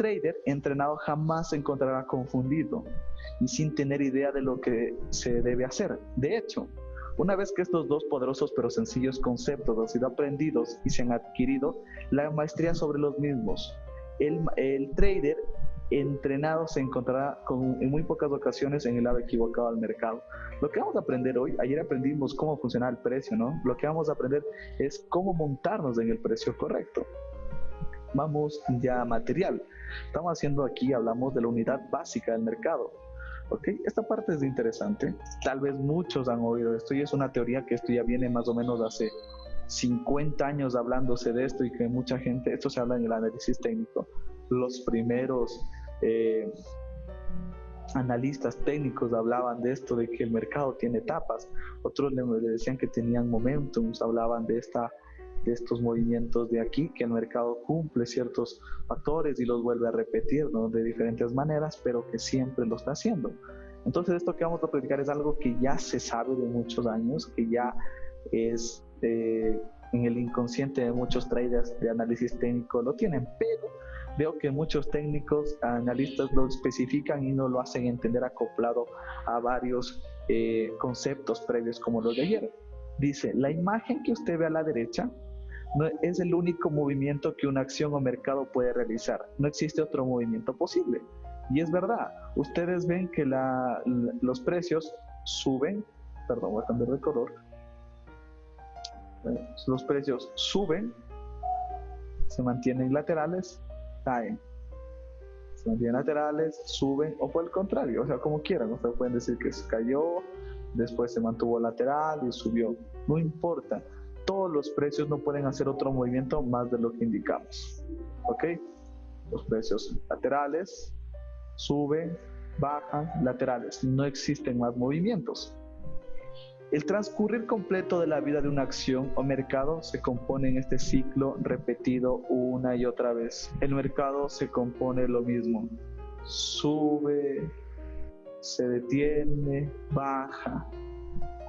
trader entrenado jamás se encontrará confundido y sin tener idea de lo que se debe hacer. De hecho, una vez que estos dos poderosos pero sencillos conceptos han sido aprendidos y se han adquirido, la maestría sobre los mismos. El, el trader entrenado se encontrará con, en muy pocas ocasiones en el lado equivocado al mercado. Lo que vamos a aprender hoy, ayer aprendimos cómo funciona el precio, ¿no? Lo que vamos a aprender es cómo montarnos en el precio correcto. Vamos ya a material. Estamos haciendo aquí, hablamos de la unidad básica del mercado. ¿Ok? Esta parte es interesante. Tal vez muchos han oído esto y es una teoría que esto ya viene más o menos hace 50 años hablándose de esto y que mucha gente, esto se habla en el análisis técnico, los primeros eh, analistas técnicos hablaban de esto, de que el mercado tiene etapas, otros le, decían que tenían momentos, hablaban de, esta, de estos movimientos de aquí, que el mercado cumple ciertos factores y los vuelve a repetir de diferentes maneras, pero que siempre lo está haciendo. Entonces esto que vamos a platicar es algo que ya se sabe de muchos años, que ya es eh, en el inconsciente de muchos traders de análisis técnico lo tienen, pero Veo que muchos técnicos, analistas lo especifican y no lo hacen entender acoplado a varios eh, conceptos previos como los de ayer. Dice, la imagen que usted ve a la derecha no es el único movimiento que una acción o mercado puede realizar. No existe otro movimiento posible. Y es verdad, ustedes ven que la, los precios suben, perdón, voy a cambiar de color. Los precios suben, se mantienen laterales caen. Se mantienen laterales, suben o por el contrario, o sea, como quieran. Ustedes pueden decir que se cayó, después se mantuvo lateral y subió. No importa. Todos los precios no pueden hacer otro movimiento más de lo que indicamos. ¿Ok? Los precios laterales, suben, bajan, laterales. No existen más movimientos. El transcurrir completo de la vida de una acción o mercado se compone en este ciclo repetido una y otra vez. El mercado se compone lo mismo. Sube, se detiene, baja.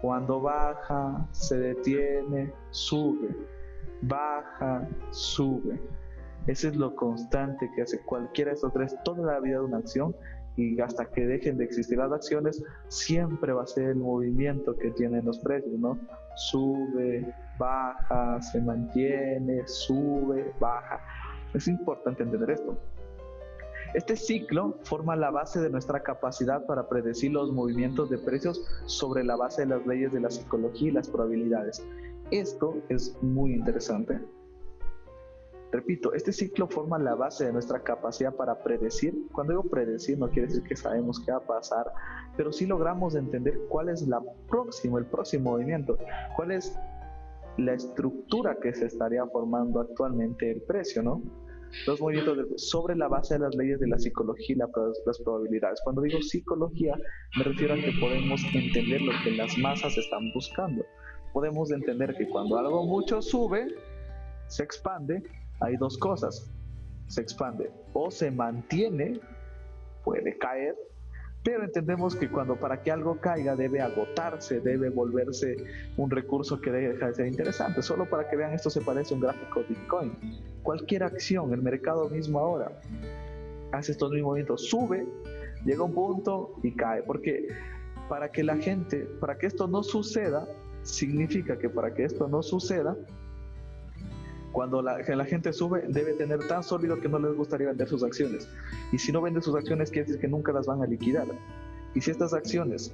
Cuando baja, se detiene, sube. Baja, sube. Ese es lo constante que hace cualquiera de estos tres toda la vida de una acción y hasta que dejen de existir las acciones, siempre va a ser el movimiento que tienen los precios, ¿no? Sube, baja, se mantiene, sube, baja. Es importante entender esto. Este ciclo forma la base de nuestra capacidad para predecir los movimientos de precios sobre la base de las leyes de la psicología y las probabilidades. Esto es muy interesante Repito, este ciclo forma la base de nuestra capacidad para predecir. Cuando digo predecir no quiere decir que sabemos qué va a pasar, pero sí logramos entender cuál es la próximo, el próximo movimiento, cuál es la estructura que se estaría formando actualmente el precio, ¿no? Los movimientos sobre la base de las leyes de la psicología y las probabilidades. Cuando digo psicología, me refiero a que podemos entender lo que las masas están buscando. Podemos entender que cuando algo mucho sube, se expande hay dos cosas. Se expande o se mantiene, puede caer, pero entendemos que cuando para que algo caiga debe agotarse, debe volverse un recurso que deja de ser interesante. Solo para que vean esto se parece a un gráfico Bitcoin. Cualquier acción, el mercado mismo ahora, hace estos mismos movimientos, sube, llega un punto y cae. Porque para que la gente, para que esto no suceda, significa que para que esto no suceda, cuando la, gente sube, debe tener tan sólido que no les gustaría vender sus acciones. Y si no vende sus acciones, quiere decir que nunca las van a liquidar. Y si estas acciones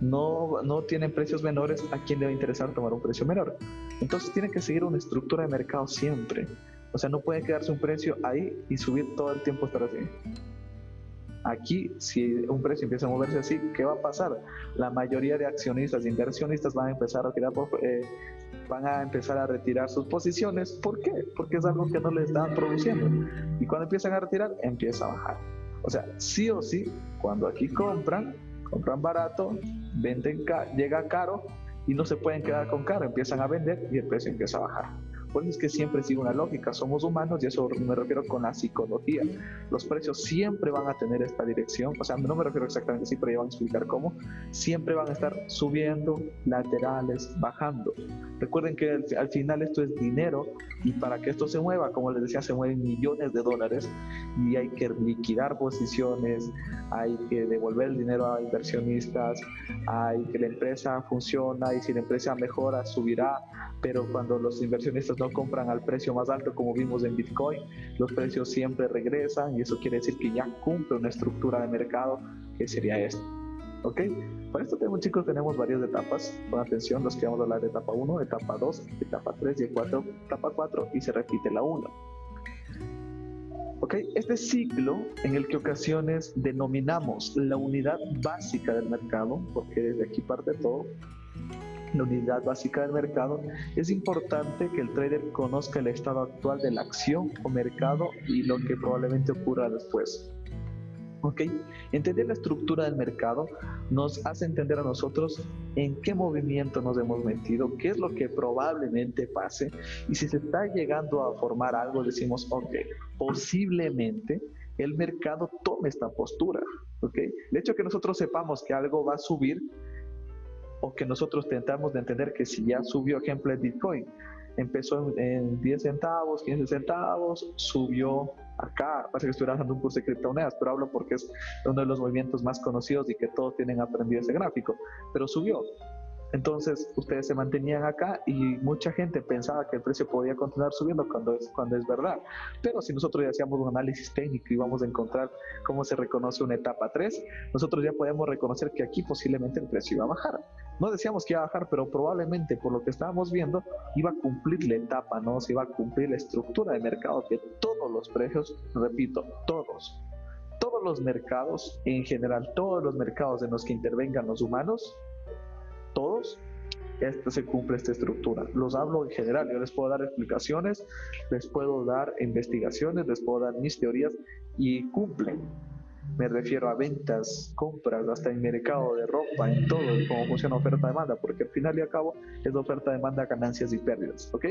no, no tienen precios menores, ¿a quién le va a interesar tomar un precio menor? Entonces tiene que seguir una estructura de mercado siempre. O sea, no puede quedarse un precio ahí y subir todo el tiempo estar así. Aquí, si un precio empieza a moverse así, ¿qué va a pasar? La mayoría de accionistas e inversionistas van a empezar a retirar, eh, van a empezar a retirar sus posiciones. ¿Por qué? Porque es algo que no le están produciendo. Y cuando empiezan a retirar, empieza a bajar. O sea, sí o sí, cuando aquí compran, compran barato, venden, llega caro y no se pueden quedar con caro, empiezan a vender y el precio empieza a bajar. Por eso es que siempre sigue una lógica. Somos humanos y eso me refiero con la psicología. Los precios siempre van a tener esta dirección. O sea, no me refiero exactamente así, pero ya van a explicar cómo. Siempre van a estar subiendo, laterales, bajando. Recuerden que al, al final esto es dinero y para que esto se mueva, como les decía, se mueven millones de dólares y hay que liquidar posiciones, hay que devolver el dinero a inversionistas, hay que la empresa funciona y si la empresa mejora, subirá, pero cuando los inversionistas no compran al precio más alto, como vimos en Bitcoin, los precios siempre regresan y eso quiere decir que ya cumple una estructura de mercado que sería esto. ¿Ok? Para esto tenemos, chicos, tenemos varias etapas. Con atención, los que vamos a hablar de etapa 1, etapa 2, etapa 3 y 4, etapa 4 y se repite la 1. ¿Ok? Este ciclo en el que ocasiones denominamos la unidad básica del mercado, porque desde aquí parte todo, la unidad básica del mercado, es importante que el trader conozca el estado actual de la acción o mercado y lo que probablemente ocurra después. ¿Ok? Entender la estructura del mercado nos hace entender a nosotros en qué movimiento nos hemos metido, qué es lo que probablemente pase y si se está llegando a formar algo, decimos, ok, posiblemente el mercado tome esta postura. ¿ok? El hecho de que nosotros sepamos que algo va a subir o que nosotros tentamos de entender que si ya subió, ejemplo, el Bitcoin, empezó en, 10 centavos, 15 centavos, subió acá, parece que estuviera dando un curso de criptomonedas, pero hablo porque es uno de los movimientos más conocidos y que todos tienen aprendido ese gráfico, pero subió. Entonces ustedes se mantenían acá y mucha gente pensaba que el precio podía continuar subiendo cuando es, cuando es verdad. Pero si nosotros ya hacíamos un análisis técnico y vamos a encontrar cómo se reconoce una etapa 3, nosotros ya podemos reconocer que aquí posiblemente el precio iba a bajar. No decíamos que iba a bajar, pero probablemente por lo que estábamos viendo iba a cumplir la etapa, ¿no? Se iba a cumplir la estructura de mercado que todos los precios, repito, todos, todos los mercados, en general todos los mercados en los que intervengan los humanos, todos, esta se cumple esta estructura. Los hablo en general, yo les puedo dar explicaciones, les puedo dar investigaciones, les puedo dar mis teorías y cumplen. Me refiero a ventas, compras, hasta en mercado de ropa, en todo, cómo funciona oferta-demanda, porque al final y al cabo es oferta-demanda, ganancias y pérdidas, ¿ok?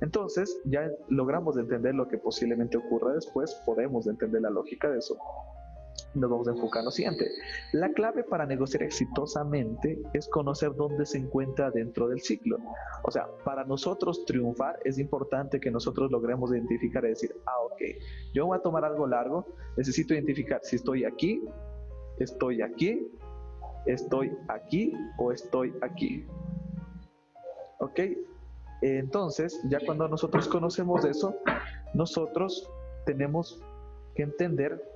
Entonces, ya logramos entender lo que posiblemente ocurra después, podemos entender la lógica de eso nos vamos a enfocar en lo siguiente. La clave para negociar exitosamente es conocer dónde se encuentra dentro del ciclo. O sea, para nosotros triunfar es importante que nosotros logremos identificar y decir, ah, ok, yo voy a tomar algo largo, necesito identificar si estoy aquí, estoy aquí, estoy aquí o estoy aquí. ¿Ok? Entonces, ya cuando nosotros conocemos eso, nosotros tenemos que entender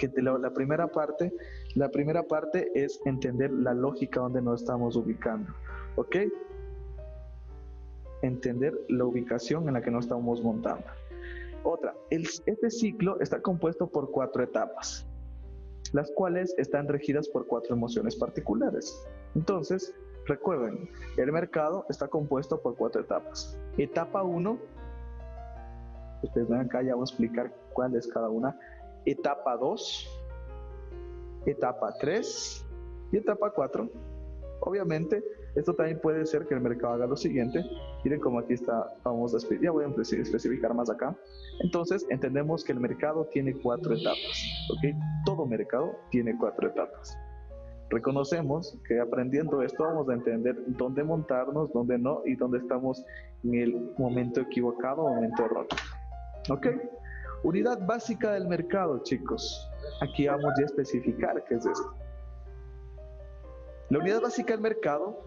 que la, primera parte, la primera parte es entender la lógica donde nos estamos ubicando, ¿ok? Entender la ubicación en la que nos estamos montando. Otra, este ciclo está compuesto por cuatro etapas, las cuales están regidas por cuatro emociones particulares. Entonces, recuerden, el mercado está compuesto por cuatro etapas. Etapa 1, ustedes ven acá, ya voy a explicar cuál es cada una etapa 2, etapa 3 y etapa 4. Obviamente, esto también puede ser que el mercado haga lo siguiente. Miren cómo aquí está, vamos a ya voy a especificar más acá. Entonces, entendemos que el mercado tiene cuatro etapas, ¿ok? Todo mercado tiene cuatro etapas. Reconocemos que aprendiendo esto vamos a entender dónde montarnos, dónde no y dónde estamos en el momento equivocado o momento erróneo. ¿Ok? Unidad básica del mercado, chicos. Aquí vamos a especificar qué es esto. La unidad básica del mercado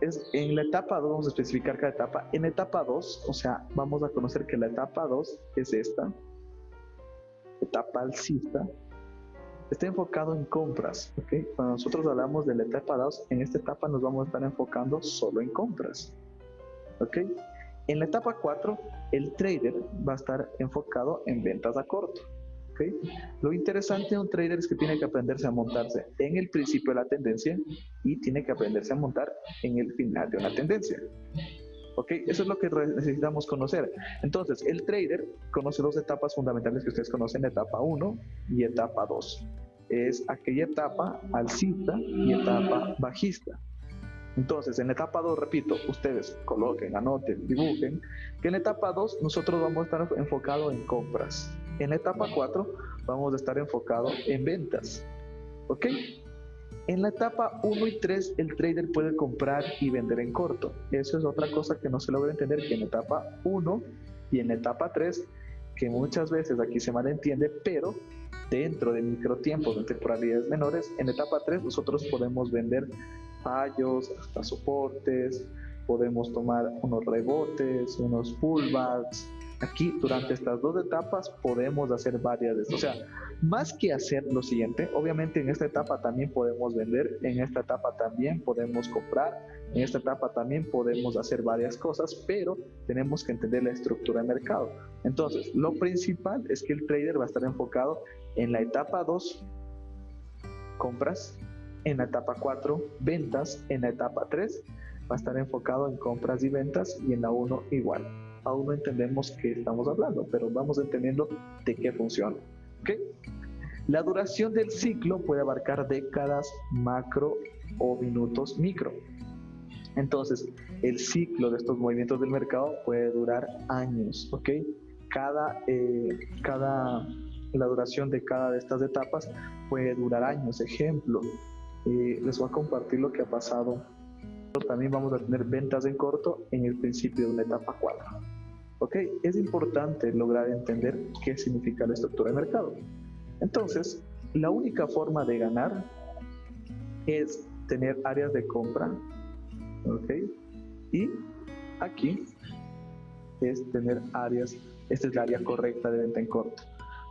es en la etapa 2, vamos a especificar cada etapa. En etapa 2, o sea, vamos a conocer que la etapa 2 es esta, etapa alcista, está enfocado en compras. ¿okay? Cuando nosotros hablamos de la etapa 2, en esta etapa nos vamos a estar enfocando solo en compras. ¿ok? En la etapa 4, el trader va a estar enfocado en ventas a corto. Lo interesante de un trader es que tiene que aprenderse a montarse en el principio de la tendencia y tiene que aprenderse a montar en el final de una tendencia. Eso es lo que necesitamos conocer. Entonces, el trader conoce dos etapas fundamentales que ustedes conocen, etapa 1 y etapa 2. Es aquella etapa alcista y etapa bajista. Entonces, en etapa 2, repito, ustedes coloquen, anoten, dibujen, que en etapa 2 nosotros vamos a estar enfocados en compras. En etapa 4 vamos a estar enfocados en ventas. ¿Ok? En la etapa 1 y 3 el trader puede comprar y vender en corto. Eso es otra cosa que no se logra entender, que en etapa 1 y en etapa 3, que muchas veces aquí se malentiende, pero dentro de microtiempos, de temporalidades menores, en etapa 3 nosotros podemos vender fallos, hasta soportes, podemos tomar unos rebotes, unos pullbacks. Aquí, durante estas dos etapas, podemos hacer varias de estas. O sea, más que hacer lo siguiente, obviamente en esta etapa también podemos vender, en esta etapa también podemos comprar, en esta etapa también podemos hacer varias cosas, pero tenemos que entender la estructura de mercado. Entonces, lo principal es que el trader va a estar enfocado en la etapa 2, compras, en la etapa 4, ventas, en la etapa 3 va a estar enfocado en compras y ventas y en la 1 igual. Aún no entendemos qué estamos hablando, pero vamos entendiendo de qué funciona. ¿okay? La duración del ciclo puede abarcar décadas macro o minutos micro. Entonces, el ciclo de estos movimientos del mercado puede durar años, ¿ok? Cada, eh, cada, la duración de cada de estas etapas puede durar años. Ejemplo, eh, les voy a compartir lo que ha pasado. También vamos a tener ventas en corto en el principio de una etapa 4. ¿Ok? Es importante lograr entender qué significa la estructura de mercado. Entonces, la única forma de ganar es tener áreas de compra. ¿Ok? Y aquí es tener áreas, esta es la área correcta de venta en corto.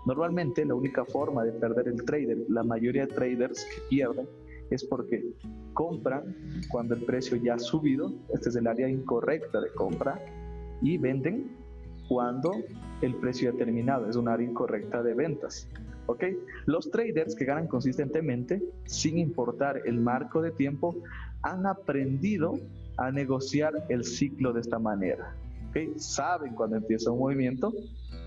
Normalmente la única forma de perder el trader, la mayoría de traders que pierden es porque compran cuando el precio ya ha subido, este es el área incorrecta de compra, y venden cuando el precio ha terminado, es un área incorrecta de ventas. ¿ok? Los traders que ganan consistentemente, sin importar el marco de tiempo, han aprendido a negociar el ciclo de esta manera. ¿ok? Saben cuando empieza un movimiento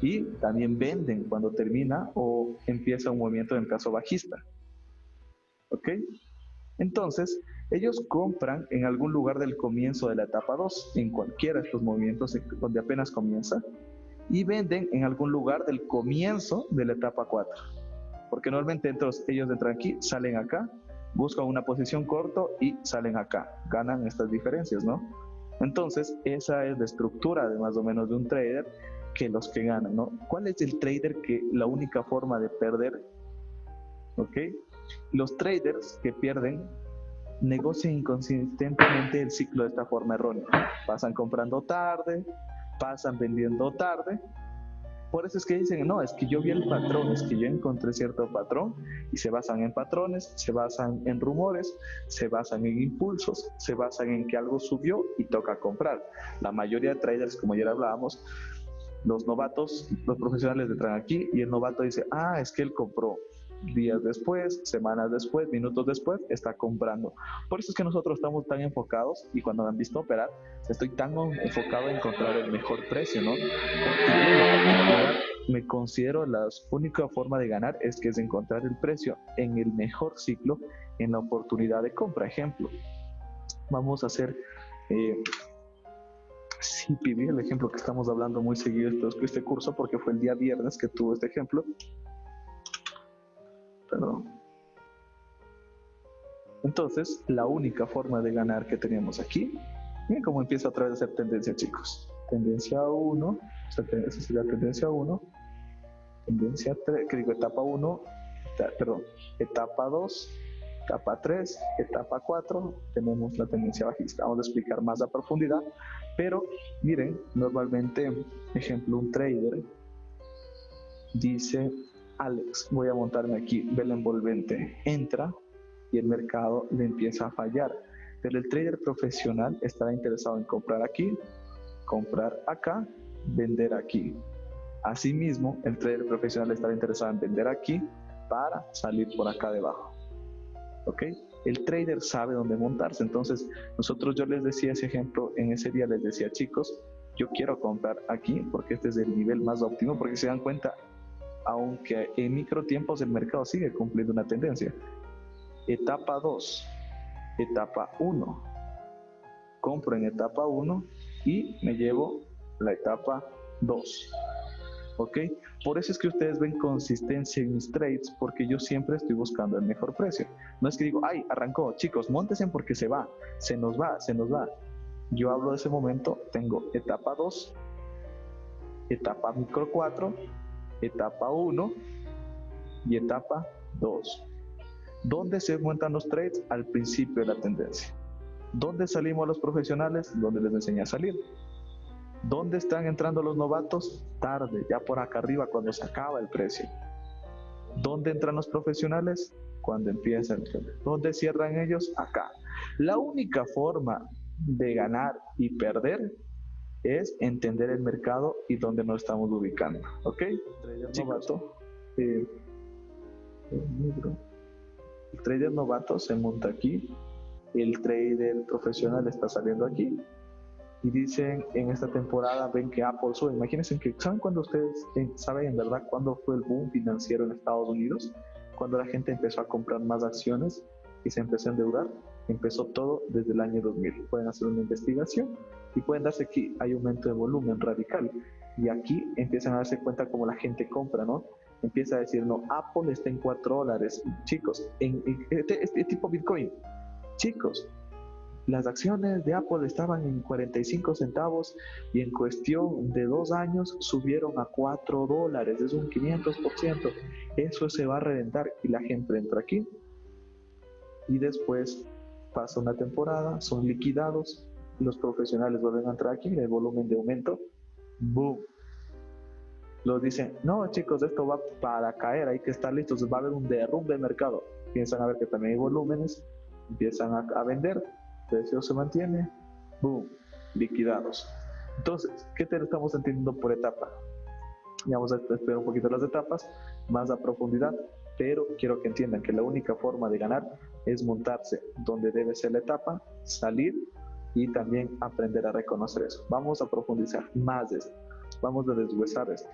y también venden cuando termina o empieza un movimiento en caso bajista. ¿Ok? Entonces, ellos compran en algún lugar del comienzo de la etapa 2, en cualquiera de estos movimientos donde apenas comienza, y venden en algún lugar del comienzo de la etapa 4. Porque normalmente entonces, ellos entran aquí, salen acá, buscan una posición corto y salen acá. Ganan estas diferencias, ¿no? Entonces, esa es la estructura de más o menos de un trader que los que ganan, ¿no? ¿Cuál es el trader que la única forma de perder, ¿ok? Los traders que pierden negocian inconsistentemente el ciclo de esta forma errónea. Pasan comprando tarde, pasan vendiendo tarde. Por eso es que dicen, no, es que yo vi el patrón, es que yo encontré cierto patrón y se basan en patrones, se basan en rumores, se basan en impulsos, se basan en que algo subió y toca comprar. La mayoría de traders, como ya hablábamos, los novatos, los profesionales entran aquí y el novato dice, ah, es que él compró días después, semanas después, minutos después, está comprando. Por eso es que nosotros estamos tan enfocados y cuando me han visto operar, estoy tan enfocado en encontrar el mejor precio, ¿no? me considero la única forma de ganar es que es encontrar el precio en el mejor ciclo, en la oportunidad de compra. Ejemplo, vamos a hacer eh, CPV, el ejemplo que estamos hablando muy seguido de este curso, porque fue el día viernes que tuvo este ejemplo. Perdón. Entonces, la única forma de ganar que teníamos aquí, miren cómo empieza otra vez a ser tendencia, chicos. Tendencia 1, esa sería tendencia 1, tendencia 3, que digo etapa 1, perdón, etapa 2, etapa 3, etapa 4, tenemos la tendencia bajista. Vamos a explicar más a profundidad, pero miren, normalmente, ejemplo, un trader dice Alex, voy a montarme aquí, ve el envolvente, entra y el mercado le empieza a fallar. Pero el trader profesional estará interesado en comprar aquí, comprar acá, vender aquí. Asimismo, el trader profesional estará interesado en vender aquí para salir por acá debajo. ¿Ok? El trader sabe dónde montarse. Entonces, nosotros yo les decía ese ejemplo, en ese día les decía, chicos, yo quiero comprar aquí porque este es el nivel más óptimo, porque se dan cuenta, aunque en microtiempos el mercado sigue cumpliendo una tendencia. Etapa 2, etapa 1, compro en etapa 1 y me llevo la etapa 2. ¿Ok? Por eso es que ustedes ven consistencia en mis trades, porque yo siempre estoy buscando el mejor precio. No es que digo, ay, arrancó, chicos, montense porque se va, se nos va, se nos va. Yo hablo de ese momento, tengo etapa 2, etapa micro 4, etapa 1 y etapa 2. ¿Dónde se cuentan los trades? Al principio de la tendencia. ¿Dónde salimos los profesionales? Donde les enseñé a salir. ¿Dónde están entrando los novatos? Tarde, ya por acá arriba, cuando se acaba el precio. ¿Dónde entran los profesionales? Cuando empieza el ¿Dónde cierran ellos? Acá. La única forma de ganar y perder es entender el mercado y dónde nos estamos ubicando. ¿Ok? Trader novato. Eh, el trader novato se monta aquí. El trader profesional está saliendo aquí y dicen en esta temporada ven que Apple sube. Imagínense que, ¿saben cuando ustedes eh, saben en verdad cuándo fue el boom financiero en Estados Unidos? Cuando la gente empezó a comprar más acciones y se empezó a endeudar. Empezó todo desde el año 2000. Pueden hacer una investigación y pueden darse aquí, hay aumento de volumen radical. Y aquí empiezan a darse cuenta cómo la gente compra, ¿no? Empieza a decir, no, Apple está en 4 dólares. Chicos, en, este, este tipo Bitcoin, chicos, las acciones de Apple estaban en 45 centavos y en cuestión de dos años subieron a 4 dólares, es un 500%. Eso se va a reventar y la gente entra aquí y después pasa una temporada, son liquidados, los profesionales vuelven a entrar aquí, el volumen de aumento, boom. Los dicen, no chicos, esto va para caer, hay que estar listos, va a haber un derrumbe de mercado. Piensan a ver que también hay volúmenes, empiezan a vender, precio se mantiene, boom, liquidados. Entonces, ¿qué te estamos entendiendo por etapa? Y vamos a esperar un poquito las etapas, más a profundidad, pero quiero que entiendan que la única forma de ganar es montarse donde debe ser la etapa, salir y también aprender a reconocer eso. Vamos a profundizar más de esto, vamos a deshuesar esto.